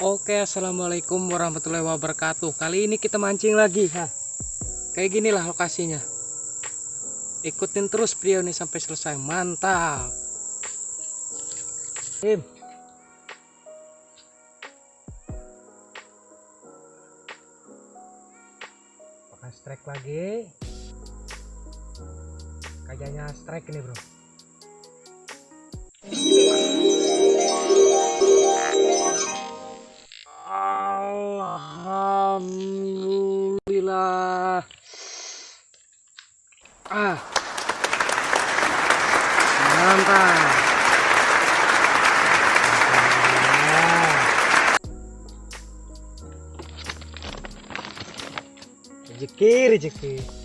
Oke assalamualaikum warahmatullahi wabarakatuh. Kali ini kita mancing lagi ha. Kayak gini lah lokasinya. Ikutin terus video ini sampai selesai. Mantap. Tim Pakai strike lagi. Kayaknya strike ini bro Ah. Mantap. Rezeki, rezeki.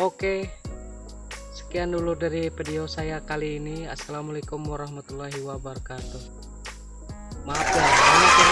Oke, sekian dulu dari video saya kali ini. Assalamualaikum warahmatullahi wabarakatuh. Maaf ya, banyak yang.